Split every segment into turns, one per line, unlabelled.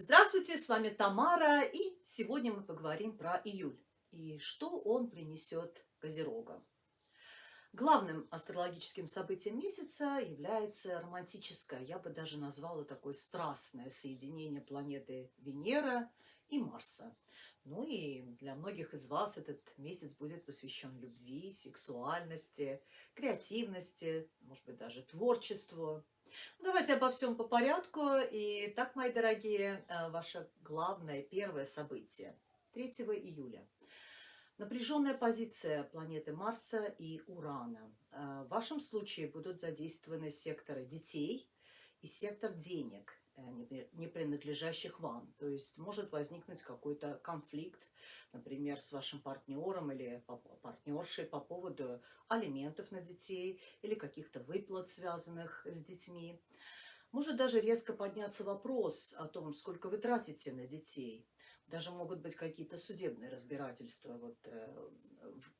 Здравствуйте, с вами Тамара, и сегодня мы поговорим про июль и что он принесет Козерогам. Главным астрологическим событием месяца является романтическое, я бы даже назвала такое страстное соединение планеты Венера и Марса. Ну и для многих из вас этот месяц будет посвящен любви, сексуальности, креативности, может быть, даже творчеству. Ну, давайте обо всем по порядку. И так, мои дорогие, э, ваше главное первое событие 3 июля. Напряженная позиция планеты Марса и Урана. Э, в вашем случае будут задействованы секторы детей и сектор денег. Э, не принадлежащих вам. То есть может возникнуть какой-то конфликт, например, с вашим партнером или партнершей по поводу алиментов на детей или каких-то выплат, связанных с детьми. Может даже резко подняться вопрос о том, сколько вы тратите на детей. Даже могут быть какие-то судебные разбирательства вот, э,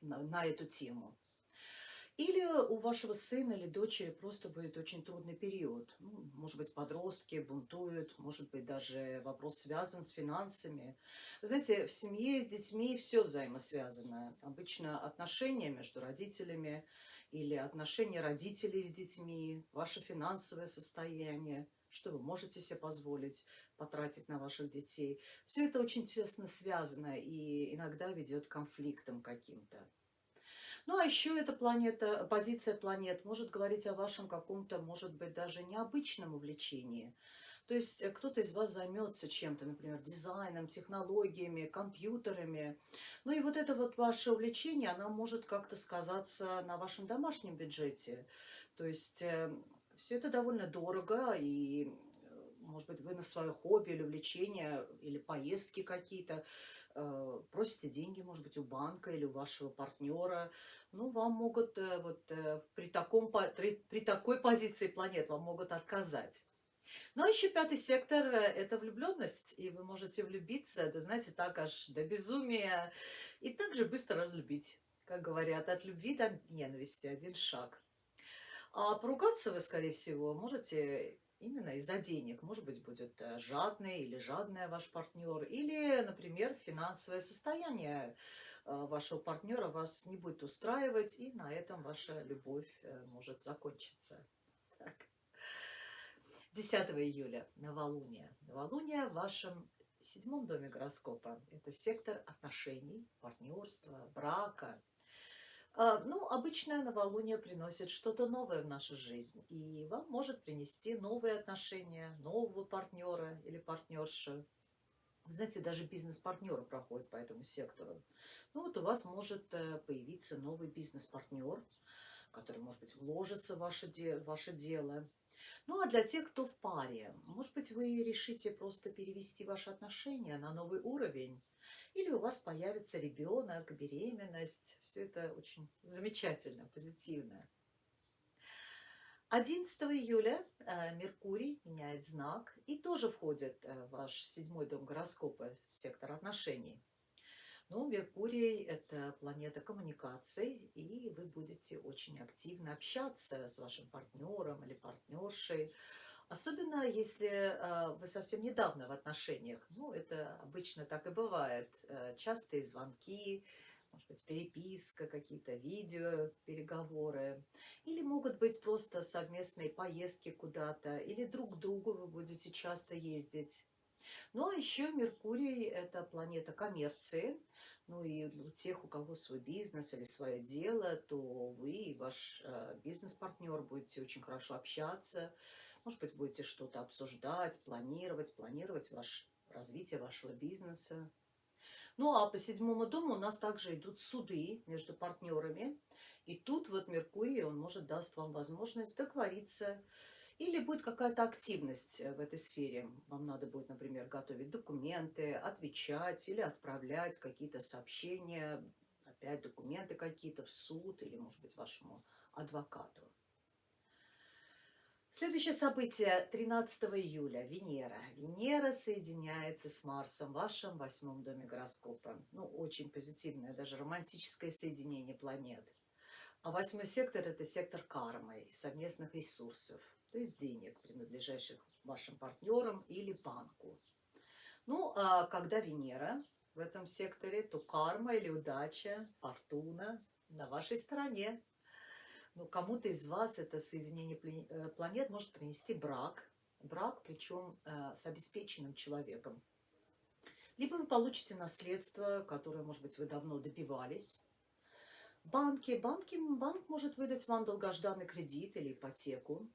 на, на эту тему. Или у вашего сына или дочери просто будет очень трудный период. Ну, может быть, подростки бунтуют, может быть, даже вопрос связан с финансами. Вы знаете, в семье с детьми все взаимосвязано. Обычно отношения между родителями или отношения родителей с детьми, ваше финансовое состояние, что вы можете себе позволить потратить на ваших детей. Все это очень тесно связано и иногда ведет к конфликтам каким-то. Ну, а еще эта планета, позиция планет может говорить о вашем каком-то, может быть, даже необычном увлечении. То есть э, кто-то из вас займется чем-то, например, дизайном, технологиями, компьютерами. Ну и вот это вот ваше увлечение, оно может как-то сказаться на вашем домашнем бюджете. То есть э, все это довольно дорого, и, э, может быть, вы на свое хобби или увлечение, или поездки какие-то просите деньги, может быть, у банка или у вашего партнера, ну, вам могут э, вот э, при, таком, при такой позиции планет вам могут отказать. Ну, а еще пятый сектор – это влюбленность, и вы можете влюбиться, это, знаете, так аж до безумия, и также быстро разлюбить. Как говорят, от любви до ненависти один шаг. А поругаться вы, скорее всего, можете именно из-за денег. Может быть, будет э, жадный или жадная ваш партнер, или, например, финансовое состояние э, вашего партнера вас не будет устраивать, и на этом ваша любовь э, может закончиться. Так. 10 июля, новолуние. Новолуние в вашем седьмом доме гороскопа. Это сектор отношений, партнерства, брака, ну, обычное новолуние приносит что-то новое в нашу жизнь, и вам может принести новые отношения, нового партнера или партнершу. Знаете, даже бизнес-партнеры проходят по этому сектору. Ну вот у вас может э, появиться новый бизнес-партнер, который, может быть, вложится в ваше, де ваше дело. Ну а для тех, кто в паре, может быть, вы решите просто перевести ваши отношения на новый уровень, или у вас появится ребенок, беременность. Все это очень замечательно, позитивно. 11 июля э, Меркурий меняет знак и тоже входит э, в ваш седьмой дом гороскопа, сектор отношений. Но Меркурий – это планета коммуникаций, и вы будете очень активно общаться с вашим партнером или партнершей, Особенно, если э, вы совсем недавно в отношениях. Ну, это обычно так и бывает. Э, частые звонки, может быть, переписка, какие-то видео, переговоры. Или могут быть просто совместные поездки куда-то, или друг к другу вы будете часто ездить. Ну, а еще Меркурий – это планета коммерции. Ну, и у тех, у кого свой бизнес или свое дело, то вы и ваш э, бизнес-партнер будете очень хорошо общаться, может быть, будете что-то обсуждать, планировать, планировать ваш, развитие вашего бизнеса. Ну, а по седьмому дому у нас также идут суды между партнерами. И тут вот Меркурий, он может даст вам возможность договориться, или будет какая-то активность в этой сфере. Вам надо будет, например, готовить документы, отвечать или отправлять какие-то сообщения, опять документы какие-то в суд или, может быть, вашему адвокату. Следующее событие 13 июля. Венера. Венера соединяется с Марсом в вашем восьмом доме гороскопа. Ну, очень позитивное, даже романтическое соединение планет. А восьмой сектор – это сектор кармы и совместных ресурсов, то есть денег, принадлежащих вашим партнерам или банку. а когда Венера в этом секторе, то карма или удача, фортуна на вашей стороне. Но кому-то из вас это соединение э, планет может принести брак. Брак, причем э, с обеспеченным человеком. Либо вы получите наследство, которое, может быть, вы давно добивались. Банки. Банки банк может выдать вам долгожданный кредит или ипотеку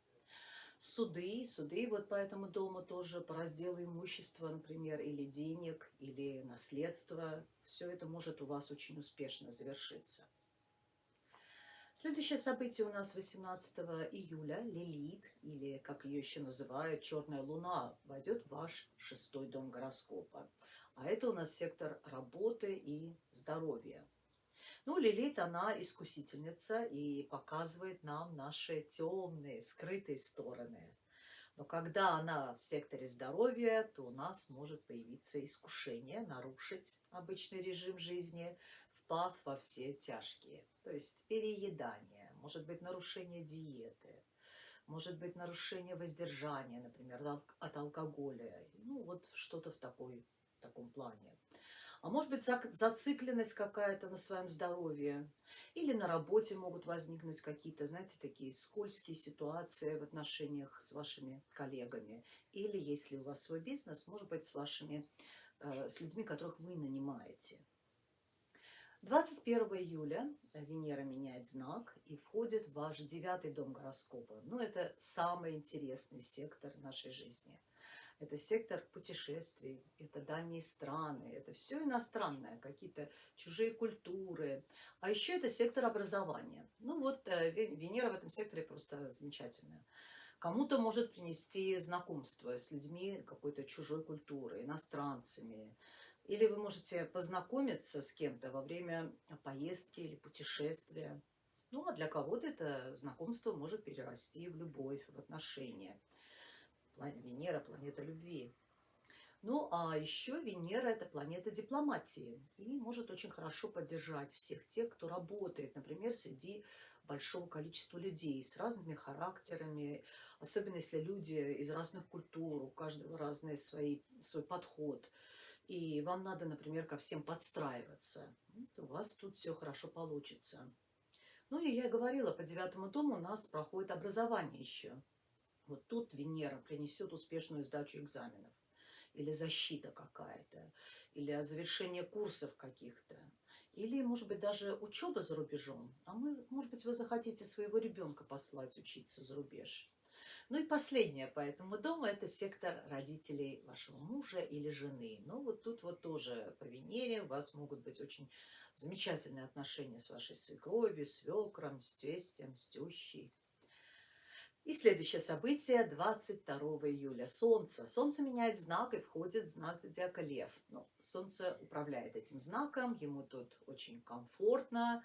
суды, суды вот по этому дому тоже по разделу имущества, например, или денег, или наследства. Все это может у вас очень успешно завершиться. Следующее событие у нас 18 июля. Лилит, или как ее еще называют, Черная Луна, войдет в ваш шестой дом гороскопа. А это у нас сектор работы и здоровья. Ну, Лилит, она искусительница и показывает нам наши темные, скрытые стороны. Но когда она в секторе здоровья, то у нас может появиться искушение нарушить обычный режим жизни, впав во все тяжкие. То есть переедание, может быть нарушение диеты, может быть нарушение воздержания, например, от алкоголя. Ну, вот что-то в, такой, в таком плане а может быть зацикленность какая-то на своем здоровье, или на работе могут возникнуть какие-то, знаете, такие скользкие ситуации в отношениях с вашими коллегами, или если у вас свой бизнес, может быть, с вашими, э, с людьми, которых вы нанимаете. 21 июля Венера меняет знак и входит в ваш девятый дом гороскопа. Ну, это самый интересный сектор нашей жизни – это сектор путешествий, это дальние страны, это все иностранное, какие-то чужие культуры. А еще это сектор образования. Ну вот э, Венера в этом секторе просто замечательная. Кому-то может принести знакомство с людьми какой-то чужой культуры, иностранцами. Или вы можете познакомиться с кем-то во время поездки или путешествия. Ну, а для кого-то это знакомство может перерасти в любовь, в отношения. Венера – планета любви. Ну, а еще Венера – это планета дипломатии и может очень хорошо поддержать всех тех, кто работает, например, среди большого количества людей с разными характерами, особенно если люди из разных культур, у каждого разный свои, свой подход. И вам надо, например, ко всем подстраиваться. Вот у вас тут все хорошо получится. Ну и я говорила, по девятому дому у нас проходит образование еще. Вот тут Венера принесет успешную сдачу экзаменов, или защита какая-то, или завершение курсов каких-то, или, может быть, даже учеба за рубежом. А мы, может быть, вы захотите своего ребенка послать учиться за рубеж. Ну и последнее по этому дому – это сектор родителей вашего мужа или жены. Ну вот тут вот тоже по Венере у вас могут быть очень замечательные отношения с вашей свекровью, свекром, с тестем, с тещей. И следующее событие 22 июля. Солнце. Солнце меняет знак и входит в знак зодиака Лев. Ну, солнце управляет этим знаком, ему тут очень комфортно.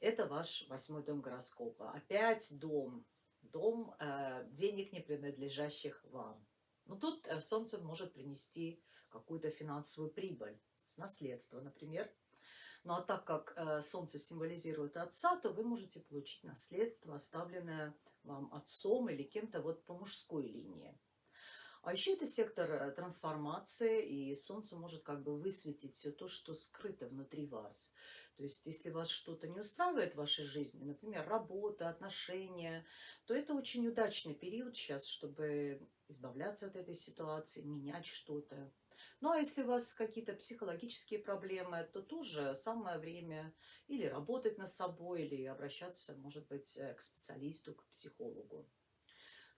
Это ваш восьмой дом гороскопа. Опять дом. Дом э, денег, не принадлежащих вам. Но тут э, солнце может принести какую-то финансовую прибыль с наследства, например. Ну а так как э, солнце символизирует отца, то вы можете получить наследство, оставленное вам отцом или кем-то вот по мужской линии. А еще это сектор э, трансформации, и солнце может как бы высветить все то, что скрыто внутри вас. То есть, если вас что-то не устраивает в вашей жизни, например, работа, отношения, то это очень удачный период сейчас, чтобы избавляться от этой ситуации, менять что-то. Ну, а если у вас какие-то психологические проблемы, то тоже самое время или работать над собой, или обращаться, может быть, э, к специалисту, к психологу.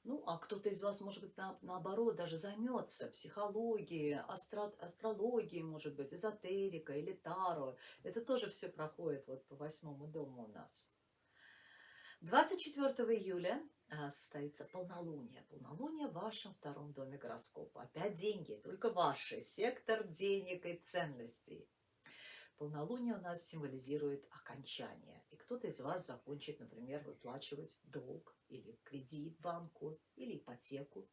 Ну, а кто-то из вас, может быть, на, наоборот, даже займется психологией, астро, астрологией, может быть, эзотерика или таро. Это тоже все проходит вот по восьмому дому у нас. 24 июля а, состоится полнолуние. Полнолуние в вашем втором доме гороскопа. Опять деньги, только ваши. Сектор денег и ценностей. Полнолуние у нас символизирует окончание. И кто-то из вас закончит, например, выплачивать долг или кредит банку, или ипотеку.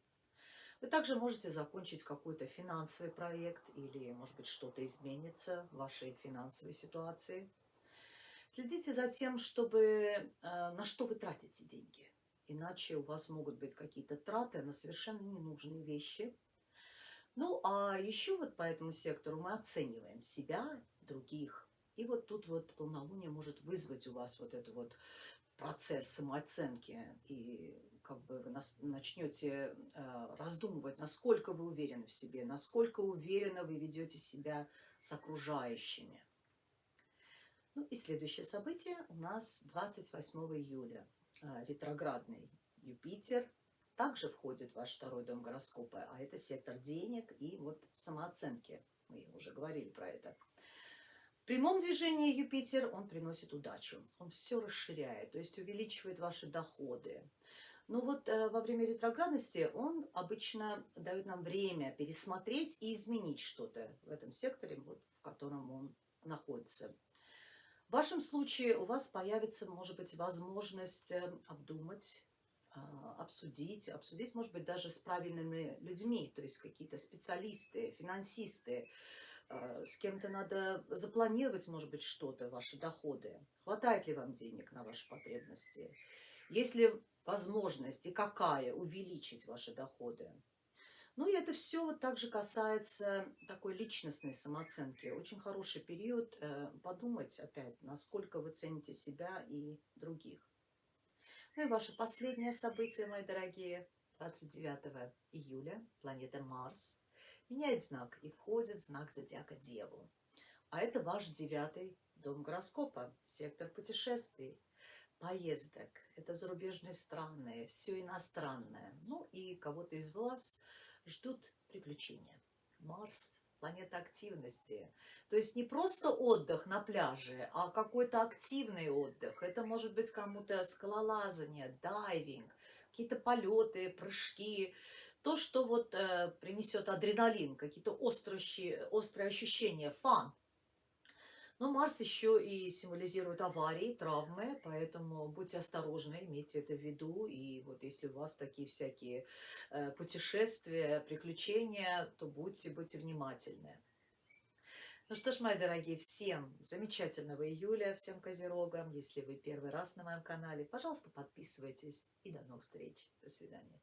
Вы также можете закончить какой-то финансовый проект или, может быть, что-то изменится в вашей финансовой ситуации. Следите за тем, чтобы э, на что вы тратите деньги. Иначе у вас могут быть какие-то траты на совершенно ненужные вещи. Ну, а еще вот по этому сектору мы оцениваем себя, других. И вот тут вот полнолуние может вызвать у вас вот этот вот процесс самооценки. И как бы вы начнете э, раздумывать, насколько вы уверены в себе, насколько уверенно вы ведете себя с окружающими. Ну и следующее событие у нас 28 июля. Э, ретроградный Юпитер также входит в ваш второй дом гороскопа, а это сектор денег и вот самооценки. Мы уже говорили про это. Прямом движении Юпитер он приносит удачу, он все расширяет, то есть увеличивает ваши доходы. Но вот э, во время ретроградности он обычно дает нам время пересмотреть и изменить что-то в этом секторе, вот, в котором он находится. В вашем случае у вас появится, может быть, возможность э, обдумать, а, обсудить, обсудить, может быть, даже с правильными людьми, то есть какие-то специалисты, финансисты, с кем-то надо запланировать, может быть, что-то, ваши доходы. Хватает ли вам денег на ваши потребности? Есть ли возможность и какая увеличить ваши доходы? Ну и это все вот также касается такой личностной самооценки. Очень хороший период э, подумать опять, насколько вы цените себя и других. Ну и ваше последнее событие, мои дорогие, 29 июля планета Марс меняет знак и входит знак зодиака Деву. А это ваш девятый дом гороскопа, сектор путешествий, поездок. Это зарубежные страны, все иностранное. Ну и кого-то из вас ждут приключения. Марс планета активности. То есть не просто отдых на пляже, а какой-то активный отдых. Это может быть кому-то скалолазание, дайвинг, какие-то полеты, прыжки. То, что вот э, принесет адреналин, какие-то острые, ощущения, фан. Но Марс еще и символизирует аварии, травмы, поэтому будьте осторожны, имейте это в виду. И вот если у вас такие всякие э, путешествия, приключения, то будьте, будьте внимательны. Ну что ж, мои дорогие, всем замечательного июля, всем козерогам. Если вы первый раз на моем канале, пожалуйста, подписывайтесь. И до новых встреч. До свидания.